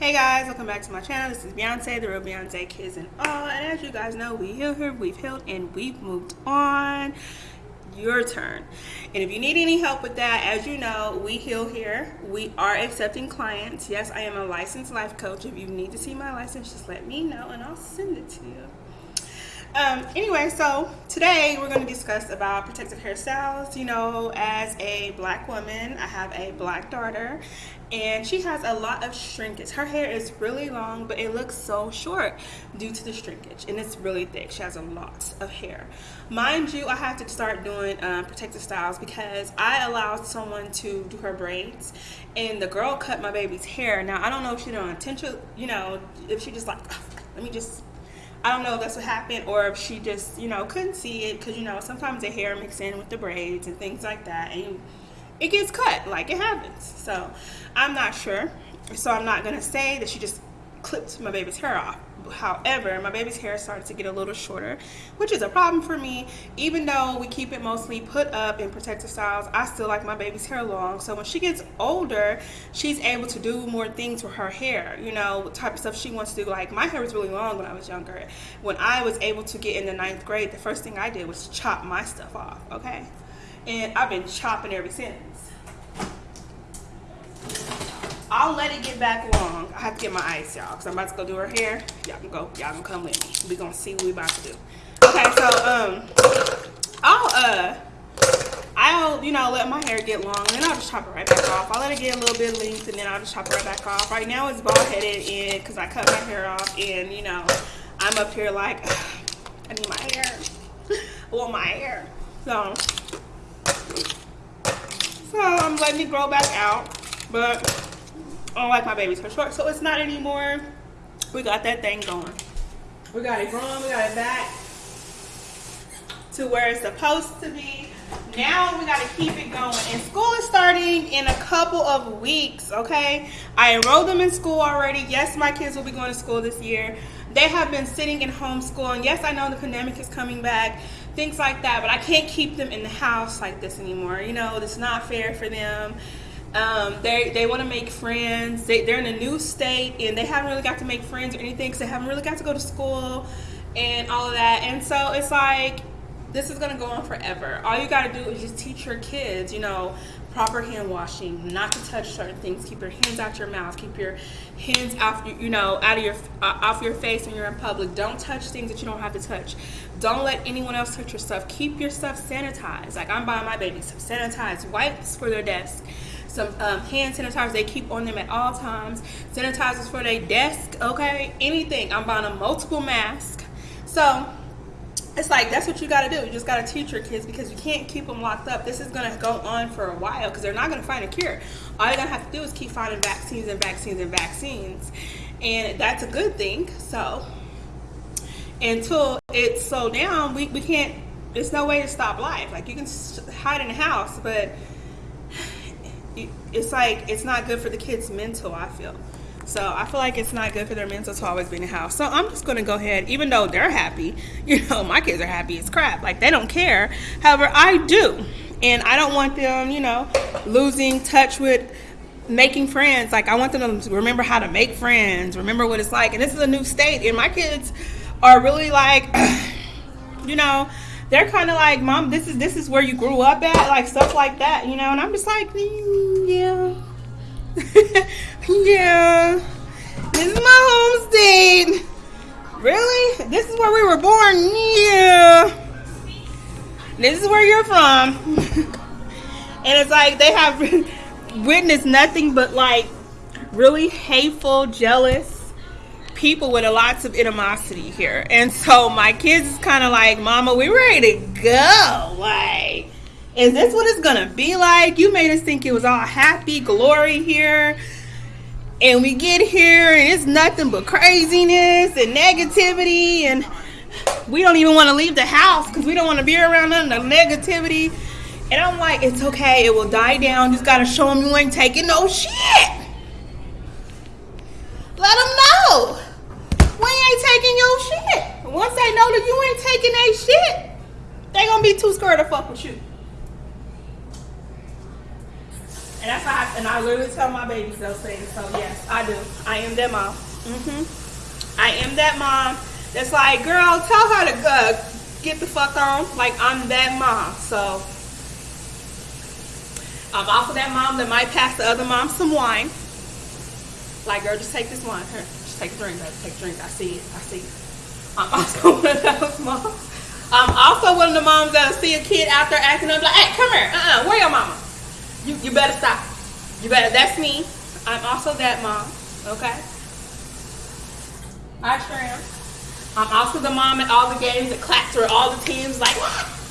Hey guys, welcome back to my channel. This is Beyonce, the real Beyonce Kids and all. And as you guys know, we heal here, we've healed, and we've moved on. Your turn. And if you need any help with that, as you know, we heal here. We are accepting clients. Yes, I am a licensed life coach. If you need to see my license, just let me know and I'll send it to you. Um, anyway, so today we're going to discuss about protective hairstyles. You know, as a black woman, I have a black daughter and she has a lot of shrinkage. Her hair is really long, but it looks so short due to the shrinkage and it's really thick. She has a lot of hair. Mind you, I have to start doing um, protective styles because I allowed someone to do her braids and the girl cut my baby's hair. Now, I don't know if she did on intention, you know, if she just like, let me just I don't know if that's what happened or if she just, you know, couldn't see it because, you know, sometimes the hair mix in with the braids and things like that and it gets cut like it happens. So I'm not sure. So I'm not going to say that she just clipped my baby's hair off. However, my baby's hair started to get a little shorter, which is a problem for me. Even though we keep it mostly put up in protective styles, I still like my baby's hair long. So when she gets older, she's able to do more things with her hair, you know, type of stuff she wants to do. Like my hair was really long when I was younger. When I was able to get in the ninth grade, the first thing I did was chop my stuff off, okay? And I've been chopping ever since. I'll let it get back long. I have to get my ice, y'all, because I'm about to go do her hair. Y'all can go. Y'all can come with me. we going to see what we about to do. Okay, so, um, I'll, uh, I'll, you know, let my hair get long, and then I'll just chop it right back off. I'll let it get a little bit length, and then I'll just chop it right back off. Right now, it's bald-headed, and because I cut my hair off, and, you know, I'm up here like, I need my hair. I want my hair. So, so I'm letting it grow back out, but I don't like my babies for short, so it's not anymore. We got that thing going. We got it growing, we got it back to where it's supposed to be. Now we got to keep it going. And school is starting in a couple of weeks, okay? I enrolled them in school already. Yes, my kids will be going to school this year. They have been sitting in homeschool. and yes, I know the pandemic is coming back, things like that, but I can't keep them in the house like this anymore. You know, it's not fair for them. Um, they they want to make friends. They, they're in a new state and they haven't really got to make friends or anything because they haven't really got to go to school and all of that. And so it's like this is gonna go on forever. All you gotta do is just teach your kids, you know, proper hand washing, not to touch certain things. Keep your hands out your mouth. Keep your hands off, you know, out of your uh, off your face when you're in public. Don't touch things that you don't have to touch. Don't let anyone else touch your stuff. Keep your stuff sanitized. Like I'm buying my baby some sanitized wipes for their desk some um, hand sanitizers they keep on them at all times, sanitizers for their desk, okay, anything. I'm buying a multiple mask. So it's like that's what you got to do. You just got to teach your kids because you can't keep them locked up. This is going to go on for a while because they're not going to find a cure. All you're going to have to do is keep finding vaccines and vaccines and vaccines. And that's a good thing. So until it's slowed down, we, we can't, there's no way to stop life. Like you can hide in the house, but it's like it's not good for the kids mental i feel. So i feel like it's not good for their mental to always be in the house. So i'm just going to go ahead even though they're happy you know my kids are happy as crap like they don't care. However i do. And i don't want them you know losing touch with making friends. Like i want them to remember how to make friends remember what it's like. And this is a new state and my kids are really like you know they're kind of like, mom, this is this is where you grew up at, like stuff like that, you know. And I'm just like, mm, yeah, yeah. This is my home state. Really? This is where we were born? Yeah. This is where you're from. and it's like they have witnessed nothing but like really hateful, jealous people with a lots of animosity here. And so my kids is kind of like, Mama, we ready to go. Like, is this what it's gonna be like? You made us think it was all happy glory here. And we get here and it's nothing but craziness and negativity and we don't even want to leave the house because we don't want to be around none of the negativity. And I'm like, it's okay, it will die down. Just gotta show them you ain't taking no shit. Let them know taking your shit. Once they know that you ain't taking their shit, they gonna be too scared to fuck with you. And that's how I, and I literally tell my babies those things. So yes, I do. I am that mom. Mm-hmm. I am that mom that's like, girl, tell her to uh, get the fuck on. Like I'm that mom. So I'm also that mom that might pass the other mom some wine. Like, girl, just take this wine. Take drink, baby. Take drink. I see it. I see it. I'm also one of those moms. I'm also one of the moms that see a kid out there acting up like, hey, come here. Uh-uh. Where your mama? You, you better stop. You better. That's me. I'm also that mom. Okay? I sure am. I'm um, also the mom at all the games that claps for all the teams. Like,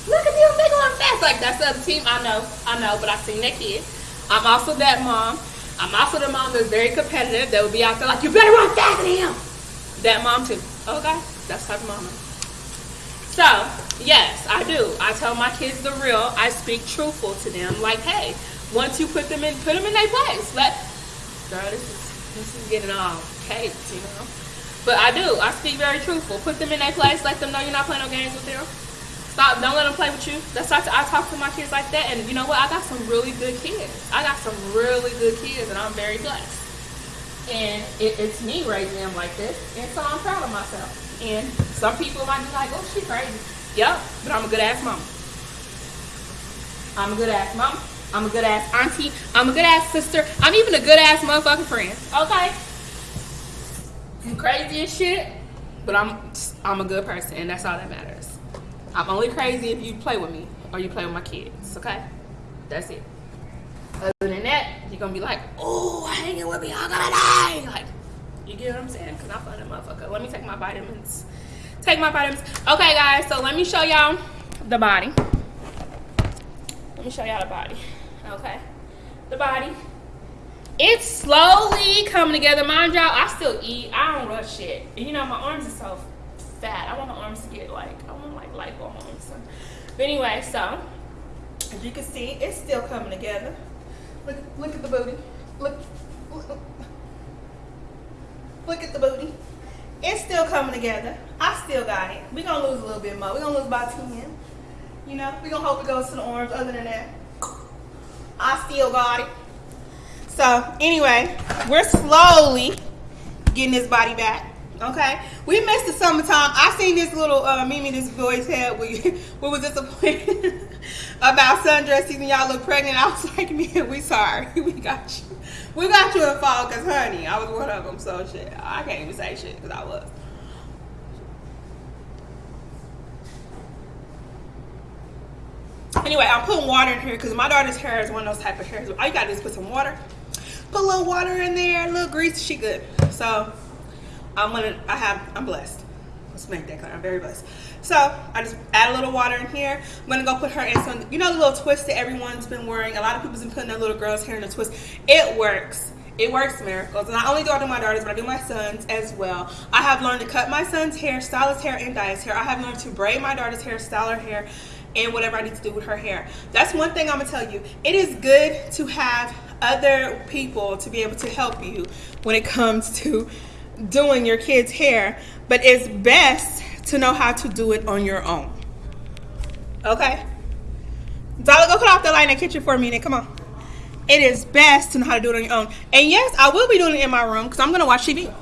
look at them, they going fast. Like, that's the other team. I know, I know, but I've seen that kid. I'm also that mom. I'm also the mom that's very competitive that would be out there like, you better run faster than him. That mom too. Okay? That's type of mama. So, yes, I do. I tell my kids the real. I speak truthful to them. Like, hey, once you put them in, put them in their place. Let, girl, this is, this is getting all caked, you know? But I do. I speak very truthful. Put them in their place. Let them know you're not playing no games with them. Stop. Don't let them play with you. That's why I talk to my kids like that. And you know what? I got some really good kids. I got some really good kids, and I'm very blessed. And it, it's me raising them like this, and so I'm proud of myself. And some people might be like, "Oh, she crazy." Yep, but I'm a good ass mom. I'm a good ass mom. I'm a good ass auntie. I'm a good ass sister. I'm even a good ass motherfucking friend. Okay. I'm crazy as shit, but I'm I'm a good person, and that's all that matters. I'm only crazy if you play with me or you play with my kids. Okay, that's it. Other than that, you're gonna be like, oh, hanging with me all gonna die. Like, you get what I'm saying? Cause I'm fun motherfucker. Let me take my vitamins. Take my vitamins. Okay, guys. So let me show y'all the body. Let me show y'all the body. Okay, the body it's slowly coming together. Mind y'all, I still eat. I don't rush shit. And you know, my arms are so fat. I want my arms to get like, like. So. But anyway, so as you can see, it's still coming together. Look, look at the booty. Look, look, look at the booty. It's still coming together. I still got it. We're gonna lose a little bit more. We're gonna lose about 10. You know, we're gonna hope it goes to the orange. Other than that, I still got it. So anyway, we're slowly getting this body back. Okay, we missed the summertime. I seen this little uh, Mimi, this boy's head. We, we was disappointed about sundress season. Y'all look pregnant. I was like, man, we sorry. We got you. We got you in fall because, honey, I was one of them. So shit, I can't even say shit because I was. Anyway, I'm putting water in here because my daughter's hair is one of those type of hairs. All you gotta do is put some water put a little water in there, a little grease, she good. So I'm gonna, I have, I'm blessed. Let's make that clear, I'm very blessed. So I just add a little water in here. I'm gonna go put her in some, you know the little twist that everyone's been wearing? A lot of people's been putting their little girl's hair in a twist. It works. It works miracles. And not only do I do my daughters, but I do my sons as well. I have learned to cut my son's hair, style his hair, and dye his hair. I have learned to braid my daughter's hair, style her hair, and whatever I need to do with her hair. That's one thing I'm gonna tell you. It is good to have other people to be able to help you when it comes to doing your kids' hair, but it's best to know how to do it on your own. Okay? Dollar, go cut off the light in the kitchen for a minute. Come on. It is best to know how to do it on your own. And yes, I will be doing it in my room because I'm going to watch TV.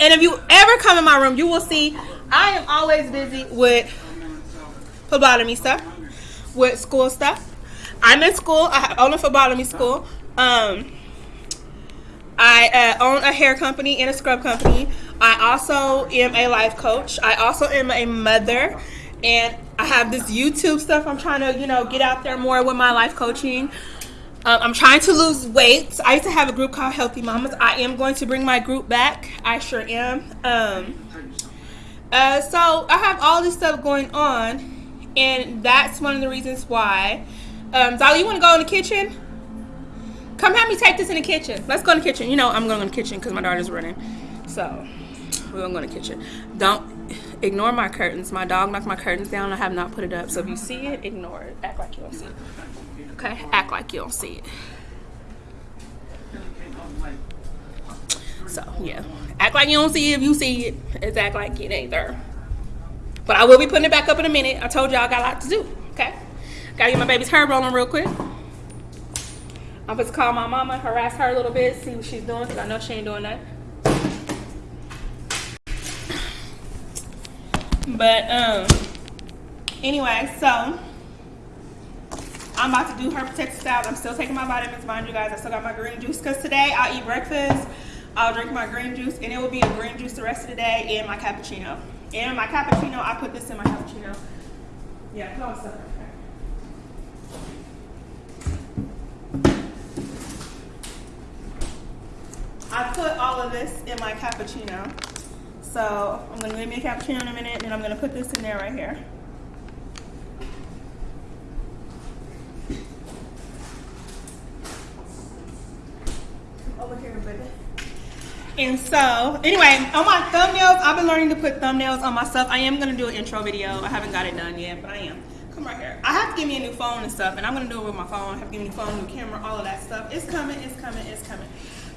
And if you ever come in my room, you will see I am always busy with phlebotomy stuff, with school stuff. I'm in school. I own a phlebotomy school. Um, I uh, own a hair company and a scrub company. I also am a life coach. I also am a mother, and I have this YouTube stuff. I'm trying to, you know, get out there more with my life coaching. Um, I'm trying to lose weight. I used to have a group called Healthy Mamas. I am going to bring my group back. I sure am. Um, uh, so I have all this stuff going on, and that's one of the reasons why um, Zali, you want to go in the kitchen? Come have me take this in the kitchen. Let's go in the kitchen. You know I'm going in the kitchen because my daughter's running. So we're going to go in the kitchen. Don't ignore my curtains. My dog knocked my curtains down. I have not put it up. So if you see it, ignore it. Act like you don't see it. Okay? Act like you don't see it. So yeah, act like you don't see it. If you see it, it's act like it ain't there. But I will be putting it back up in a minute. I told y'all I got a lot to do. Okay. Gotta get my baby's hair rolling real quick. I'm supposed to call my mama, harass her a little bit, see what she's doing, because I know she ain't doing that. But, um, anyway, so I'm about to do her protective styles. I'm still taking my vitamins, mind you guys. I still got my green juice because today I'll eat breakfast. I'll drink my green juice, and it will be a green juice the rest of the day and my cappuccino. And my cappuccino, I put this in my cappuccino. Yeah, all the stuff right there. I put all of this in my cappuccino. So I'm gonna make me a cappuccino in a minute, and I'm gonna put this in there right here. Over here, baby. And so, anyway, on my thumbnails, I've been learning to put thumbnails on myself. I am gonna do an intro video. I haven't got it done yet, but I am. Come right here. I have to give me a new phone and stuff, and I'm gonna do it with my phone. I have to give me a new phone, new camera, all of that stuff. It's coming, it's coming, it's coming.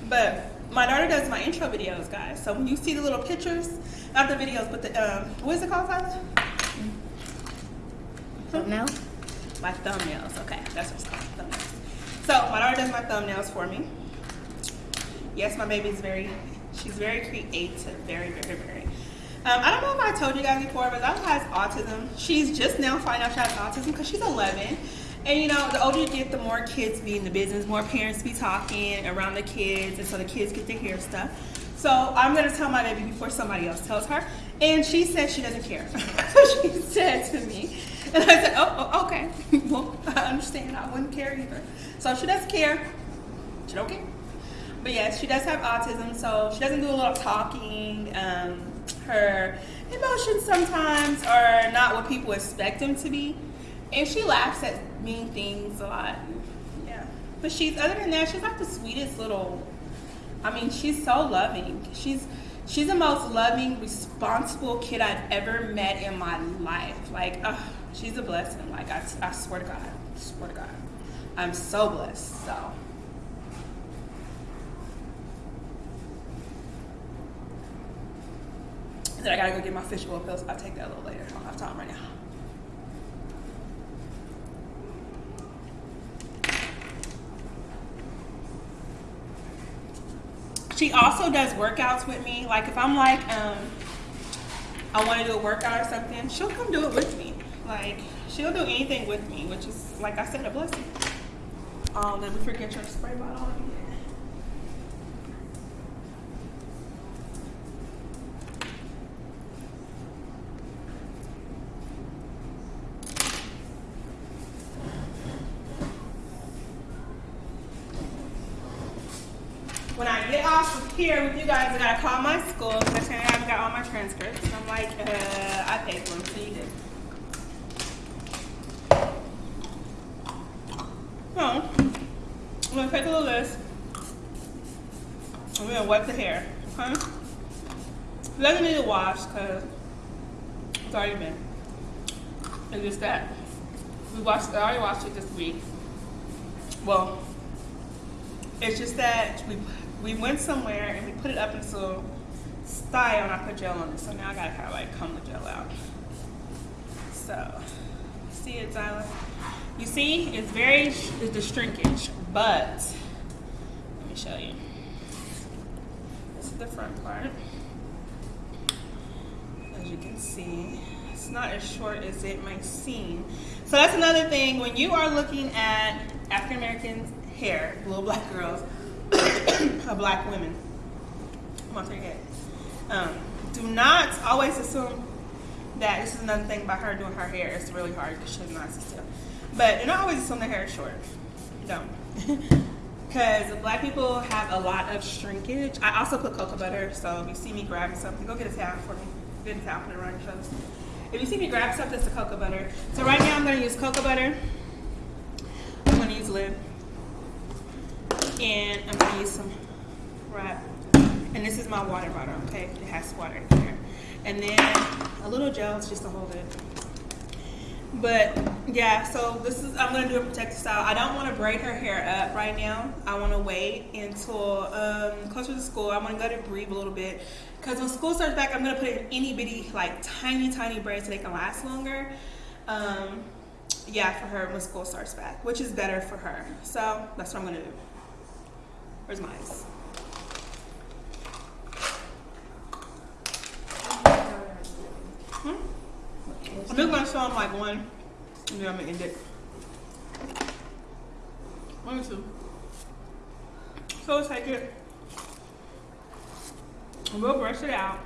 But my daughter does my intro videos, guys. So when you see the little pictures, not the videos, but the, um, what is it called, Tyler? Thumbnail? My thumbnails. Okay, that's what it's called, thumbnails. So my daughter does my thumbnails for me. Yes, my baby's very, she's very creative, very, very, very. Um, I don't know if I told you guys before, but Ella has autism. She's just now finding out she has autism because she's 11. And you know, the older you get, the more kids be in the business, more parents be talking around the kids, and so the kids get to hear stuff. So I'm gonna tell my baby before somebody else tells her. And she said she doesn't care. she said to me. And I said, oh, oh, okay. well, I understand. I wouldn't care either. So she doesn't care. She don't care. But yes, she does have autism, so she doesn't do a lot of talking. Um, her emotions sometimes are not what people expect them to be. And she laughs at mean things a lot. Yeah. But she's other than that, she's like the sweetest little I mean, she's so loving. She's she's the most loving, responsible kid I've ever met in my life. Like, uh, she's a blessing. Like, I, I swear to God, I swear to God, I'm so blessed. So. Then I gotta go get my fish oil pills. I'll take that a little later. I don't have time right now. She also does workouts with me. Like if I'm like, um, I want to do a workout or something, she'll come do it with me. Like she'll do anything with me, which is like I said, a blessing. Um, let me forget your spray bottle again. when I get off here with you guys, I gotta call my school because I haven't got all my transcripts. And I'm like, uh, I paid for them, so you did. So, I'm gonna take a little list. I'm gonna wipe the It doesn't need to wash because it's already been. It's just that we washed. I already washed it this week. Well, it's just that we we went somewhere and we put it up into style and I put gel on it. So now I gotta kind of like comb the gel out. So, see it, Zyla? You see, it's very, it's the shrinkage, but let me show you. The front part. As you can see, it's not as short as it might seem. So that's another thing, when you are looking at African Americans hair, little black girls, or black women. On, take it. Um, do not always assume that this is another thing about her doing her hair. It's really hard because she's not still. But do not always assume the hair is short. Don't. Because black people have a lot of shrinkage. I also put cocoa butter, so if you see me grabbing something, go get a towel for me. Get a towel, put it around. If you see me grab something, it's the cocoa butter. So right now I'm going to use cocoa butter. I'm to use lid and I'm gonna use some wrap. And this is my water bottle, okay? It has water in here. And then a little gel just to hold it. But yeah, so this is, I'm gonna do a protective style. I don't wanna braid her hair up right now. I wanna wait until um, closer to school. I'm gonna let it breathe a little bit. Cause when school starts back, I'm gonna put in any bitty, like tiny, tiny braids so they can last longer. Um, yeah, for her when school starts back, which is better for her. So that's what I'm gonna do. Where's my ice? I'm just gonna show them like one, and then I'm gonna end it. One, or two. So let's take it. We'll brush it out.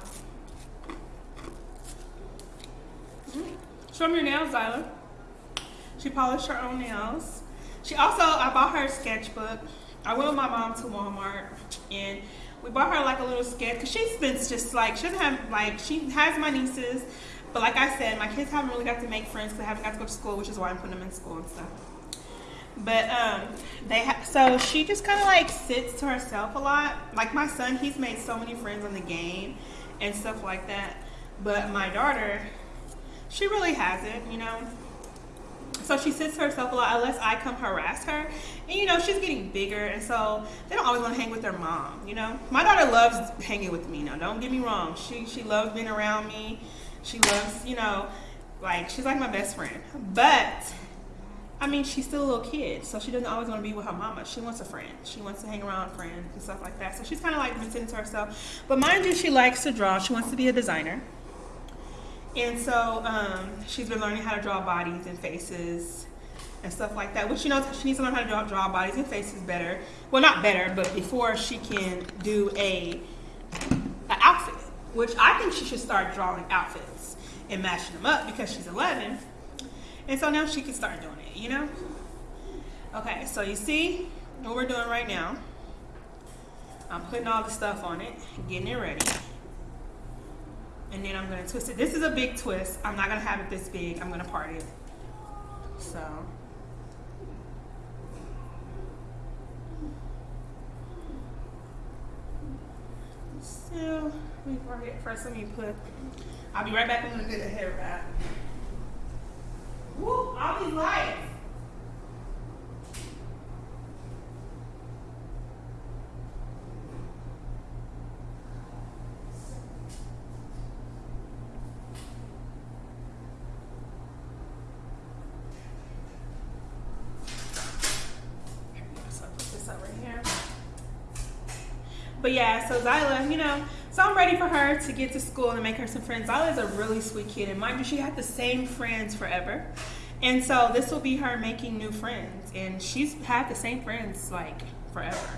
Show me your nails, Zyla. She polished her own nails. She also, I bought her a sketchbook. I went with my mom to Walmart and we bought her like a little sketch because she's been just like, she doesn't have, like, she has my nieces, but like I said, my kids haven't really got to make friends because they haven't got to go to school, which is why I'm putting them in school and stuff. But um, they have, so she just kind of like sits to herself a lot. Like my son, he's made so many friends on the game and stuff like that. But my daughter, she really hasn't, you know. So she sits to herself a lot unless I come harass her. And you know, she's getting bigger and so they don't always want to hang with their mom, you know. My daughter loves hanging with me now, don't get me wrong. She she loves being around me. She loves, you know, like she's like my best friend. But I mean, she's still a little kid, so she doesn't always want to be with her mama. She wants a friend. She wants to hang around friends and stuff like that. So she's kind of like sitting to herself. But mind you, she likes to draw. She wants to be a designer. And so um, she's been learning how to draw bodies and faces and stuff like that. Which she knows she needs to learn how to draw, draw bodies and faces better. Well, not better, but before she can do a. Which I think she should start drawing outfits and matching them up because she's 11. And so now she can start doing it, you know? Okay, so you see what we're doing right now. I'm putting all the stuff on it, getting it ready and then I'm gonna twist it. This is a big twist. I'm not gonna have it this big. I'm gonna part it. So. So, let me first let me put, I'll be right back. I'm gonna get the hair wrap. Woo, all these lights. But yeah, so Zyla, you know, so I'm ready for her to get to school and make her some friends. Zyla is a really sweet kid, and mind you, she had the same friends forever. And so this will be her making new friends, and she's had the same friends like forever.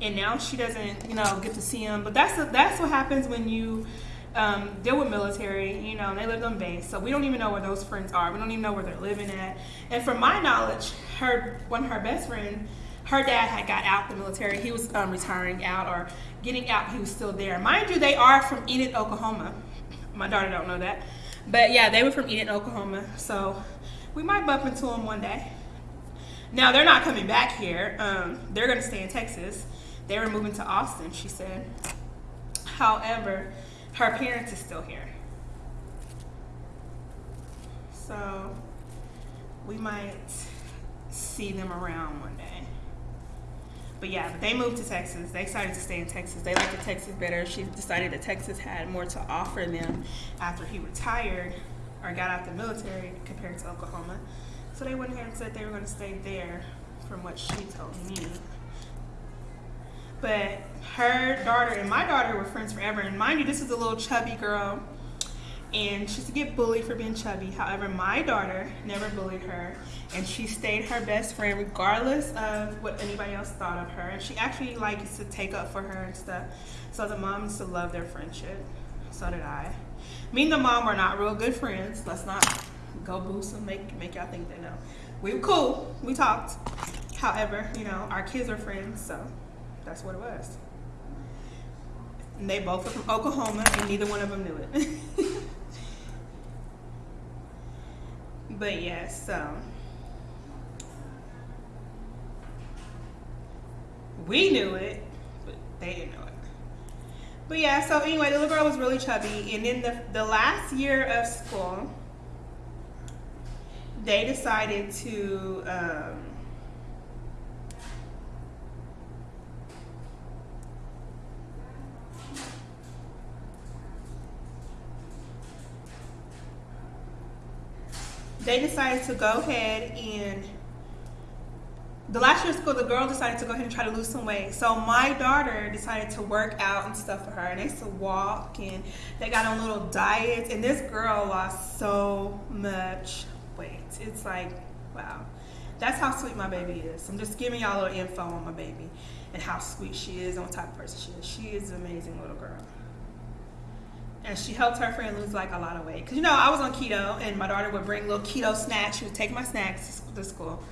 And now she doesn't, you know, get to see them. But that's that's what happens when you um, deal with military. You know, they lived on base, so we don't even know where those friends are. We don't even know where they're living at. And from my knowledge, her one of her best friends her dad had got out the military. He was um, retiring out or getting out. He was still there. Mind you, they are from Enid, Oklahoma. My daughter don't know that. But yeah, they were from Enid, Oklahoma. So we might bump into them one day. Now, they're not coming back here. Um, they're going to stay in Texas. They were moving to Austin, she said. However, her parents is still here. So we might see them around one day. But yeah, they moved to Texas. They decided to stay in Texas. They liked the Texas better. She decided that Texas had more to offer them after he retired or got out the military compared to Oklahoma. So they went ahead and said they were going to stay there from what she told me. But her daughter and my daughter were friends forever. And mind you, this is a little chubby girl and she used to get bullied for being chubby. However, my daughter never bullied her, and she stayed her best friend regardless of what anybody else thought of her. And she actually likes to take up for her and stuff. So the mom used to love their friendship. So did I. Me and the mom were not real good friends. Let's not go boost and make make y'all think they know. We were cool. We talked. However, you know, our kids are friends, so that's what it was. And they both were from Oklahoma, and neither one of them knew it. But yeah, so we knew it, but they didn't know it. But yeah, so anyway, the little girl was really chubby, and then the the last year of school, they decided to. Um, they decided to go ahead and the last year of school, the girl decided to go ahead and try to lose some weight. So my daughter decided to work out and stuff for her, and they used to walk, and they got on little diets. And this girl lost so much weight. It's like, wow, that's how sweet my baby is. I'm just giving y'all a little info on my baby and how sweet she is and what type of person she is. She is an amazing little girl. And she helped her friend lose like a lot of weight. Cause you know I was on keto, and my daughter would bring little keto snacks. She would take my snacks to school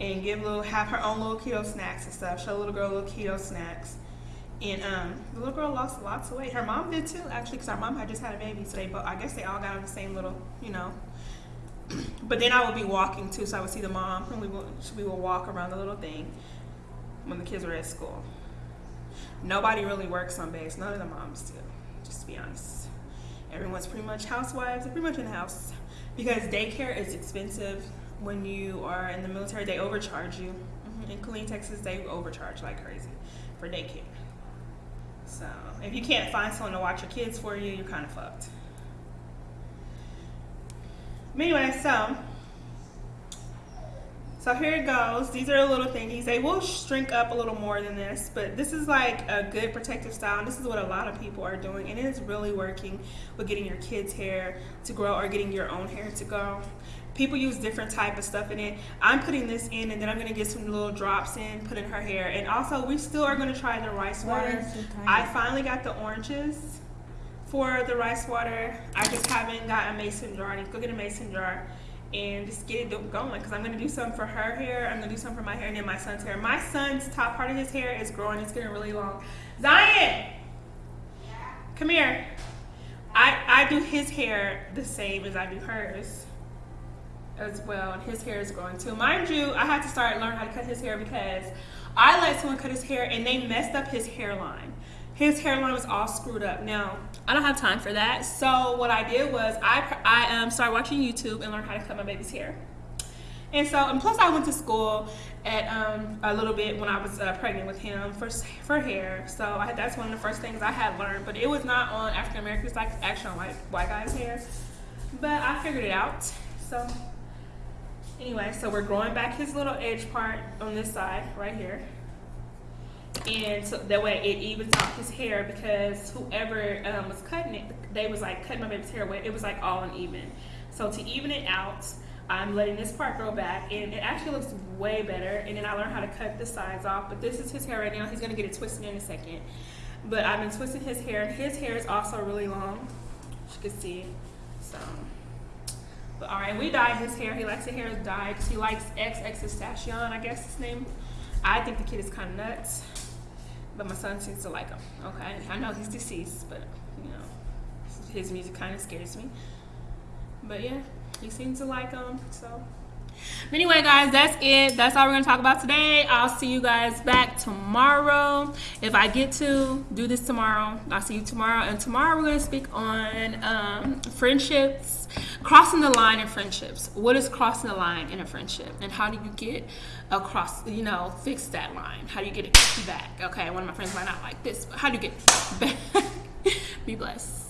and give little have her own little keto snacks and stuff. Show little girl little keto snacks. And um, the little girl lost lots of weight. Her mom did too, actually, because our mom had just had a baby. They, both, I guess they all got on the same little, you know. but then I would be walking too, so I would see the mom, and we would we would walk around the little thing when the kids were at school. Nobody really works on base. None of the moms do, just to be honest. Everyone's pretty much housewives. Pretty much in the house because daycare is expensive when you are in the military, they overcharge you. Mm-hmm. In Killeen, Texas, they overcharge like crazy for daycare. So if you can't find someone to watch your kids for you, you're kind of fucked. Anyway, so so here it goes. These are little thingies. They will shrink up a little more than this, but this is like a good protective style. And this is what a lot of people are doing. And it is really working with getting your kids' hair to grow or getting your own hair to grow people use different type of stuff in it i'm putting this in and then i'm going to get some little drops in put in her hair and also we still are going to try the rice water i finally got the oranges for the rice water i just haven't got a mason jar i need to go get a mason jar and just get it going because i'm going to do some for her hair i'm going to do some for my hair and then my son's hair my son's top part of his hair is growing it's getting really long zion yeah. come here I, I do his hair the same as I do hers as well, and his hair is growing too. Mind you, I had to start learning how to cut his hair because I let someone cut his hair and they messed up his hairline. His hairline was all screwed up. Now, I don't have time for that. So what I did was I, I um, started watching YouTube and learned how to cut my baby's hair. And so, and plus I went to school at um, a little bit when I was uh, pregnant with him for, for hair. So I that's one of the first things I had learned, but it was not on African Americans, like actually on white, white guys' hair. But I figured it out. So Anyway, so we're growing back his little edge part on this side right here. And so that way it evens out his hair because whoever um, was cutting it, they was like cutting my baby's hair away. It was like all uneven. So to even it out, I'm letting this part grow back and it actually looks way better. And then I learned how to cut the sides off. But this is his hair right now. He's gonna get it twisted in a second. But I've been twisting his hair. And his hair is also really long, as you can see. So but all right, we dyed his hair. He likes his hair dyed because he likes XXXTentacion, I guess his name. I think the kid is kind of nuts, but my son seems to like him. Okay, I know he's deceased, but you know, his music kind of scares me. But yeah, he seems to like him, so but anyway, guys, that's it. That's all we're going to talk about today. I'll see you guys back tomorrow. If I get to do this tomorrow, I'll see you tomorrow. And tomorrow we're going to speak on um, friendships, crossing the line in friendships. What is crossing the line in a friendship? And how do you get across, you know, fix that line? How do you get it back? Okay, one of my friends might not like this, but how do you get back? Be blessed.